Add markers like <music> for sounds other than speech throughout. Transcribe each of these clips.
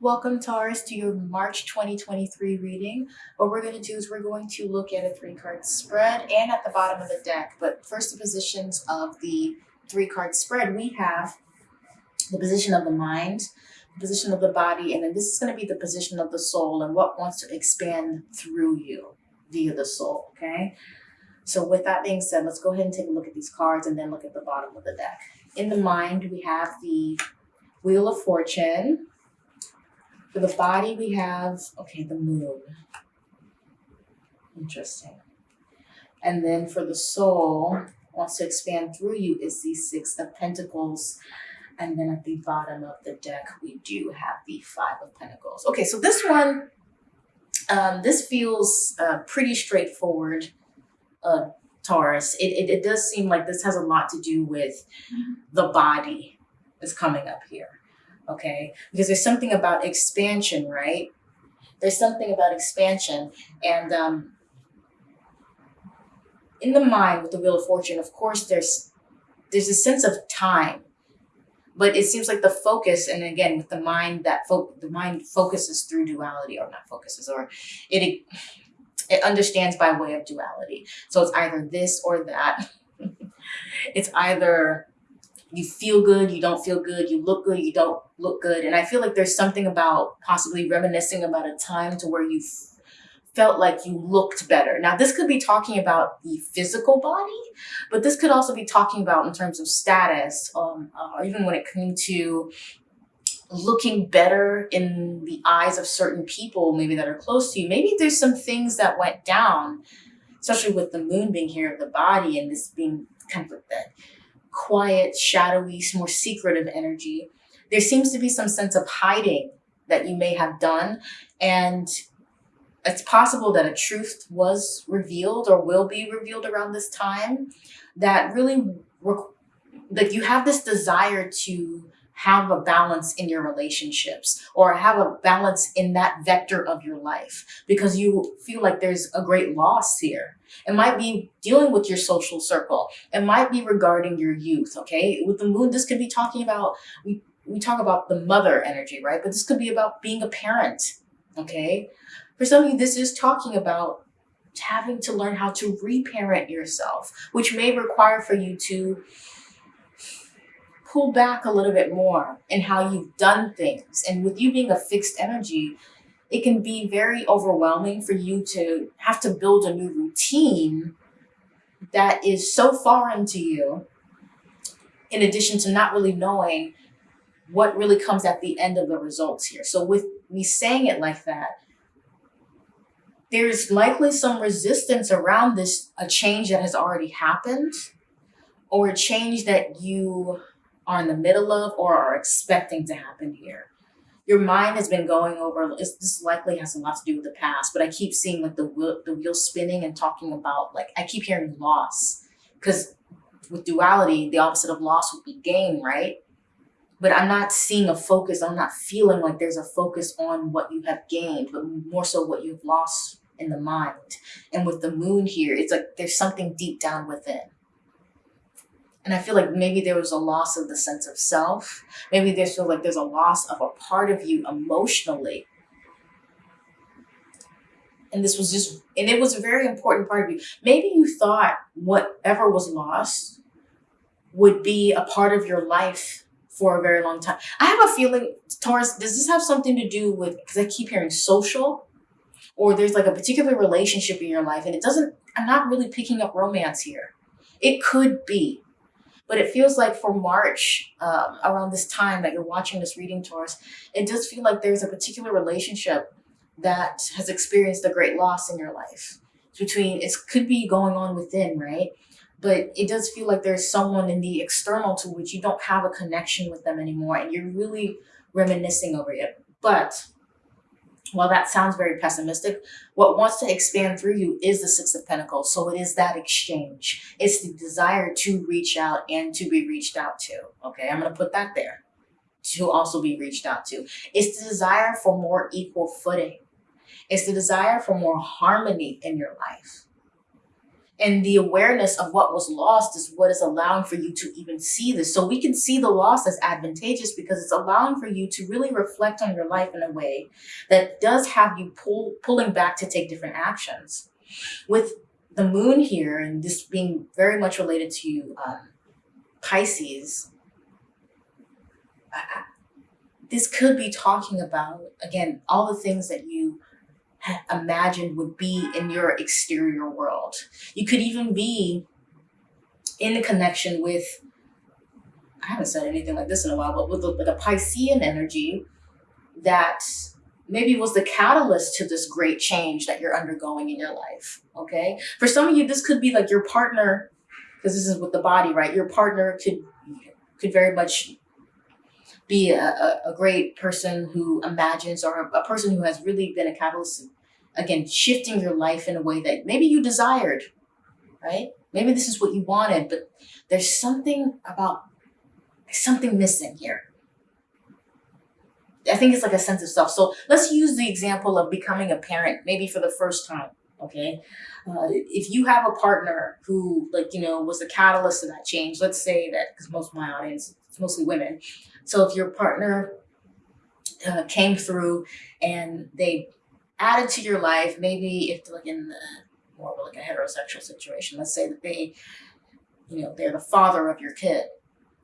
Welcome Taurus to your March 2023 reading. What we're going to do is we're going to look at a three card spread and at the bottom of the deck. But first the positions of the three card spread, we have the position of the mind, the position of the body, and then this is going to be the position of the soul and what wants to expand through you via the soul, okay? So with that being said, let's go ahead and take a look at these cards and then look at the bottom of the deck. In the mind, we have the Wheel of Fortune, for the body, we have, okay, the moon. Interesting. And then for the soul, wants to expand through you is the Six of Pentacles. And then at the bottom of the deck, we do have the Five of Pentacles. Okay, so this one, um, this feels uh, pretty straightforward, uh, Taurus. It, it, it does seem like this has a lot to do with the body is coming up here okay? Because there's something about expansion, right? There's something about expansion. And um, in the mind with the Wheel of Fortune, of course, there's there's a sense of time. But it seems like the focus, and again, with the mind, that fo the mind focuses through duality, or not focuses, or it it understands by way of duality. So it's either this or that. <laughs> it's either you feel good, you don't feel good, you look good, you don't look good. And I feel like there's something about possibly reminiscing about a time to where you felt like you looked better. Now, this could be talking about the physical body, but this could also be talking about in terms of status, um, or even when it came to looking better in the eyes of certain people, maybe that are close to you. Maybe there's some things that went down, especially with the moon being here the body and this being kind of like that quiet, shadowy, more secretive energy. There seems to be some sense of hiding that you may have done. And it's possible that a truth was revealed or will be revealed around this time that really, like you have this desire to have a balance in your relationships or have a balance in that vector of your life because you feel like there's a great loss here. It might be dealing with your social circle. It might be regarding your youth, okay? With the moon, this could be talking about, we, we talk about the mother energy, right? But this could be about being a parent, okay? For some of you, this is talking about having to learn how to reparent yourself, which may require for you to pull back a little bit more in how you've done things. And with you being a fixed energy, it can be very overwhelming for you to have to build a new routine that is so foreign to you, in addition to not really knowing what really comes at the end of the results here. So with me saying it like that, there's likely some resistance around this, a change that has already happened or a change that you are in the middle of or are expecting to happen here. Your mind has been going over, this likely has a lot to do with the past, but I keep seeing like the wheel, the wheel spinning and talking about like, I keep hearing loss because with duality, the opposite of loss would be gain, right? But I'm not seeing a focus. I'm not feeling like there's a focus on what you have gained, but more so what you've lost in the mind. And with the moon here, it's like there's something deep down within and I feel like maybe there was a loss of the sense of self. Maybe there's feel like there's a loss of a part of you emotionally. And this was just, and it was a very important part of you. Maybe you thought whatever was lost would be a part of your life for a very long time. I have a feeling, Taurus, does this have something to do with, because I keep hearing social, or there's like a particular relationship in your life and it doesn't, I'm not really picking up romance here. It could be. But it feels like for March, um, around this time that you're watching this reading Taurus, it does feel like there's a particular relationship that has experienced a great loss in your life. It's between, it could be going on within, right? But it does feel like there's someone in the external to which you don't have a connection with them anymore and you're really reminiscing over it. But while that sounds very pessimistic, what wants to expand through you is the Six of Pentacles. So it is that exchange. It's the desire to reach out and to be reached out to. Okay, I'm going to put that there. To also be reached out to. It's the desire for more equal footing. It's the desire for more harmony in your life. And the awareness of what was lost is what is allowing for you to even see this. So we can see the loss as advantageous because it's allowing for you to really reflect on your life in a way that does have you pull pulling back to take different actions. With the moon here and this being very much related to um, pisces this could be talking about again all the things that you imagined would be in your exterior world. You could even be in a connection with, I haven't said anything like this in a while, but with with the Piscean energy that maybe was the catalyst to this great change that you're undergoing in your life. Okay. For some of you, this could be like your partner, because this is with the body, right? Your partner could could very much be a, a, great person who imagines or a, a person who has really been a catalyst again shifting your life in a way that maybe you desired right? Maybe this is what you wanted but there's something about something missing here. I think it's like a sense of self. So let's use the example of becoming a parent maybe for the first time okay? Uh, if you have a partner who like you know was the catalyst of that change let's say that because most of my audience it's mostly women so if your partner uh, came through and they added to your life, maybe if like in the, more of like a heterosexual situation, let's say that they, you know, they're the father of your kid,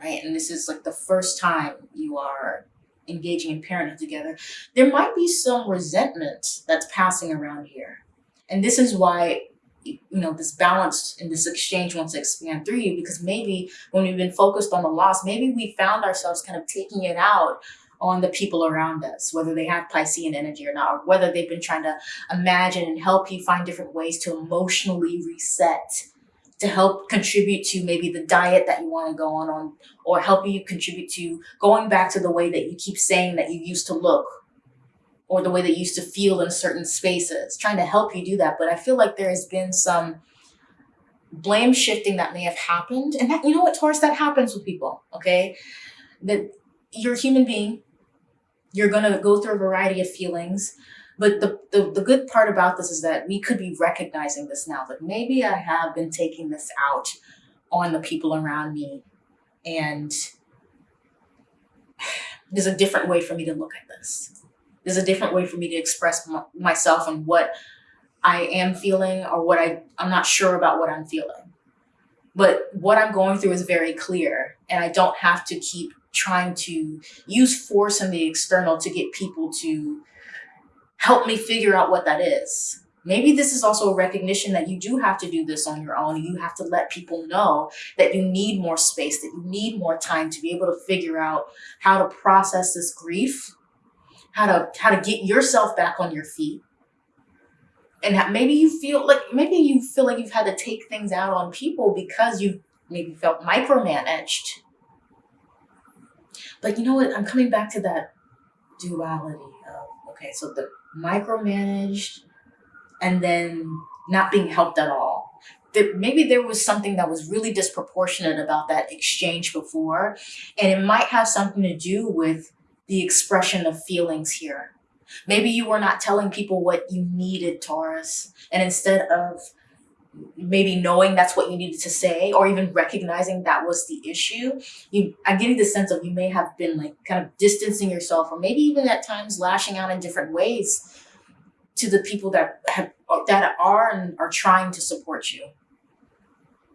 right? And this is like the first time you are engaging in parenthood together, there might be some resentment that's passing around here. And this is why you know this balance and this exchange wants to expand through you because maybe when we've been focused on the loss maybe we found ourselves kind of taking it out on the people around us whether they have piscean energy or not or whether they've been trying to imagine and help you find different ways to emotionally reset to help contribute to maybe the diet that you want to go on on or help you contribute to going back to the way that you keep saying that you used to look or the way they used to feel in certain spaces, trying to help you do that. But I feel like there has been some blame shifting that may have happened. And that, you know what, Taurus, that happens with people, okay? That you're a human being, you're gonna go through a variety of feelings. But the, the, the good part about this is that we could be recognizing this now, that maybe I have been taking this out on the people around me. And <sighs> there's a different way for me to look at this there's a different way for me to express myself and what I am feeling or what I, I'm not sure about what I'm feeling. But what I'm going through is very clear, and I don't have to keep trying to use force in the external to get people to help me figure out what that is. Maybe this is also a recognition that you do have to do this on your own. You have to let people know that you need more space, that you need more time to be able to figure out how to process this grief how to how to get yourself back on your feet. And maybe you feel like maybe you feel like you've had to take things out on people because you maybe felt micromanaged. But you know what? I'm coming back to that duality of okay so the micromanaged and then not being helped at all. That maybe there was something that was really disproportionate about that exchange before and it might have something to do with the expression of feelings here. Maybe you were not telling people what you needed, Taurus, and instead of maybe knowing that's what you needed to say or even recognizing that was the issue you i'm getting the sense of you may have been like kind of distancing yourself or maybe even at times lashing out in different ways to the people that have that are and are trying to support you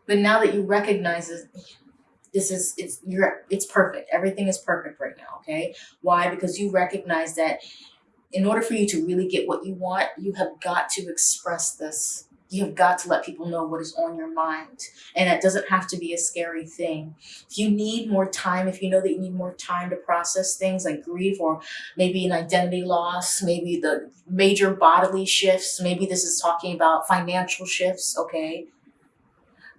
but now that you recognize it this is it's you're it's perfect. Everything is perfect right now okay? Why? Because you recognize that in order for you to really get what you want you have got to express this. You have got to let people know what is on your mind. And it doesn't have to be a scary thing. If you need more time if you know that you need more time to process things like grief or maybe an identity loss maybe the major bodily shifts maybe this is talking about financial shifts okay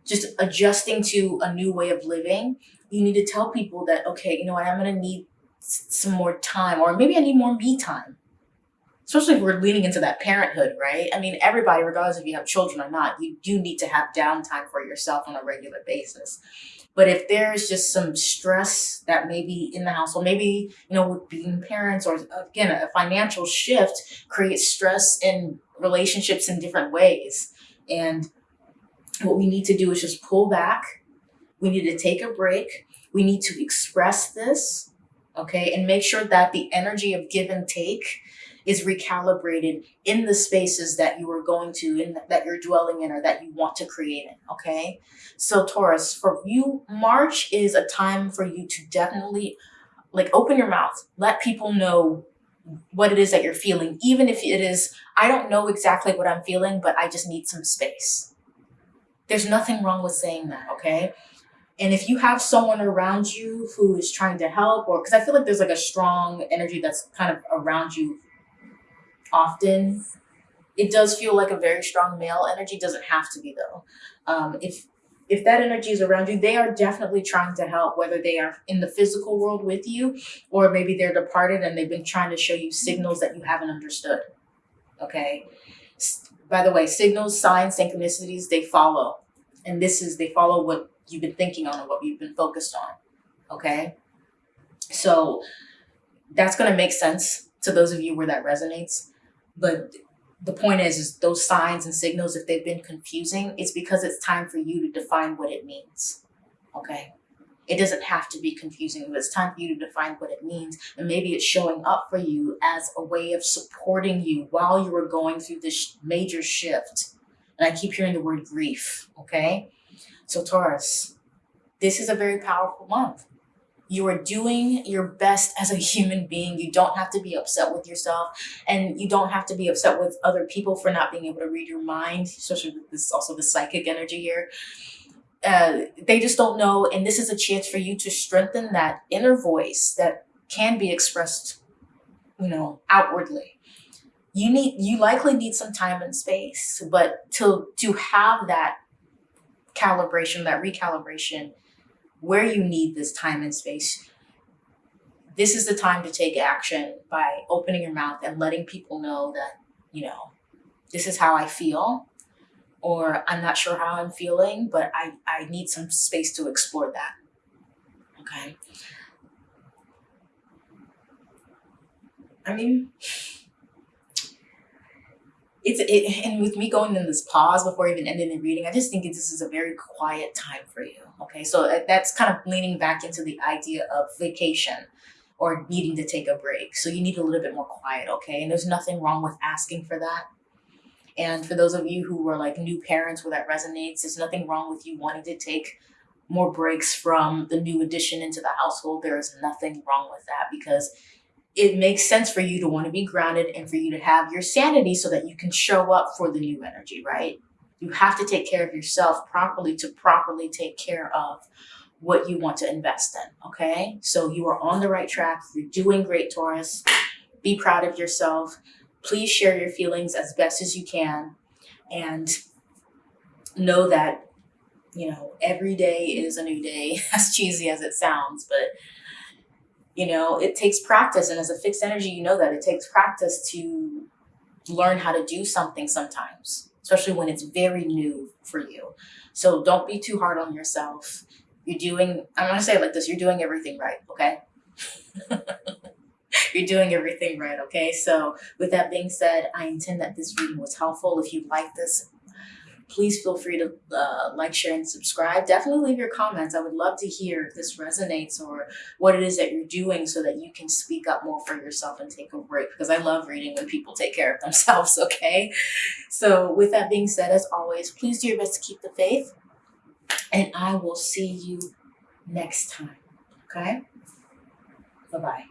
just adjusting to a new way of living, you need to tell people that, okay, you know what, I'm going to need some more time, or maybe I need more me time. Especially if we're leaning into that parenthood, right? I mean, everybody, regardless if you have children or not, you do need to have downtime for yourself on a regular basis. But if there's just some stress that maybe in the household, maybe, you know, with being parents or again, a financial shift creates stress in relationships in different ways. And what we need to do is just pull back. We need to take a break. We need to express this, okay, and make sure that the energy of give and take is recalibrated in the spaces that you are going to, and that you're dwelling in, or that you want to create in. Okay, so Taurus, for you, March is a time for you to definitely like open your mouth, let people know what it is that you're feeling, even if it is, I don't know exactly what I'm feeling, but I just need some space. There's nothing wrong with saying that, okay? And if you have someone around you who is trying to help, or because I feel like there's like a strong energy that's kind of around you often, it does feel like a very strong male energy. Doesn't have to be though. Um, if if that energy is around you, they are definitely trying to help, whether they are in the physical world with you, or maybe they're departed and they've been trying to show you signals that you haven't understood. Okay. By the way, signals, signs, synchronicities, they follow. And this is, they follow what you've been thinking on and what you've been focused on. Okay. So that's going to make sense to those of you where that resonates. But the point is, is those signs and signals, if they've been confusing, it's because it's time for you to define what it means. Okay. It doesn't have to be confusing, but it's time for you to define what it means. And maybe it's showing up for you as a way of supporting you while you are going through this major shift. And I keep hearing the word grief. Okay. So Taurus, this is a very powerful month. You are doing your best as a human being. You don't have to be upset with yourself and you don't have to be upset with other people for not being able to read your mind, especially with this also the psychic energy here. Uh, they just don't know. And this is a chance for you to strengthen that inner voice that can be expressed, you know, outwardly. You need, you likely need some time and space, but to, to have that calibration, that recalibration, where you need this time and space, this is the time to take action by opening your mouth and letting people know that, you know, this is how I feel, or I'm not sure how I'm feeling, but I, I need some space to explore that. Okay. I mean, it's it, and with me going in this pause before even ending the reading, I just think this is a very quiet time for you. Okay, so uh, that's kind of leaning back into the idea of vacation or needing to take a break. So you need a little bit more quiet, okay? And there's nothing wrong with asking for that. And for those of you who are like new parents where that resonates, there's nothing wrong with you wanting to take more breaks from the new addition into the household. There is nothing wrong with that because it makes sense for you to want to be grounded and for you to have your sanity so that you can show up for the new energy, right? You have to take care of yourself properly to properly take care of what you want to invest in, okay? So you are on the right track. You're doing great, Taurus. Be proud of yourself. Please share your feelings as best as you can. And know that, you know, every day is a new day, <laughs> as cheesy as it sounds, but you know, it takes practice. And as a fixed energy, you know that it takes practice to learn how to do something sometimes, especially when it's very new for you. So don't be too hard on yourself. You're doing, I'm going to say it like this, you're doing everything right, okay? <laughs> <laughs> you're doing everything right, okay? So with that being said, I intend that this reading was helpful. If you like this please feel free to uh, like, share, and subscribe. Definitely leave your comments. I would love to hear if this resonates or what it is that you're doing so that you can speak up more for yourself and take a break because I love reading when people take care of themselves, <laughs> okay? So with that being said, as always, please do your best to keep the faith and I will see you next time, okay? Bye-bye.